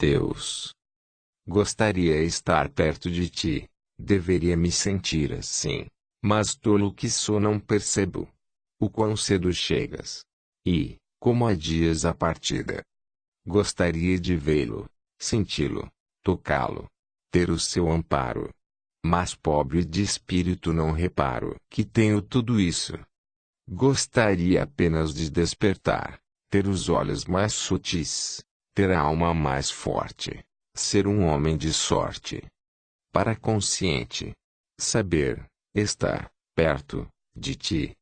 Deus. Gostaria estar perto de ti. Deveria me sentir assim. Mas tolo que sou não percebo. O quão cedo chegas. E, como adias a partida. Gostaria de vê-lo, senti-lo, tocá-lo, ter o seu amparo. Mas pobre de espírito não reparo que tenho tudo isso. Gostaria apenas de despertar, ter os olhos mais sutis, ter a alma mais forte, ser um homem de sorte. Para consciente, saber, estar, perto, de ti,